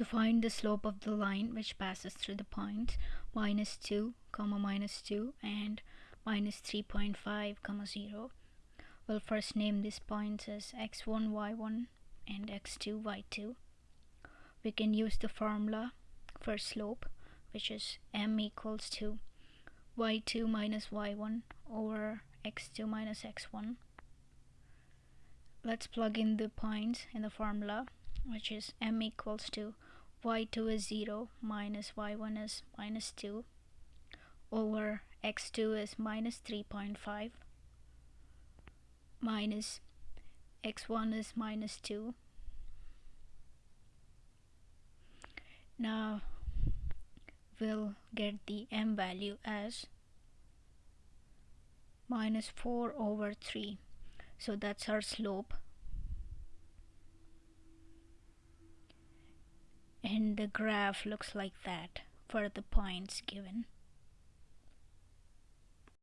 To find the slope of the line which passes through the points minus 2, comma minus 2 and minus 3.5, comma 0, we'll first name these points as x1, y1 and x2, y2. We can use the formula for slope which is m equals to y2 minus y1 over x2 minus x1 let's plug in the points in the formula which is m equals to y2 is 0 minus y1 is minus 2 over x2 is minus 3.5 minus x1 is minus 2 now we'll get the m value as minus 4 over 3 so that's our slope and the graph looks like that for the points given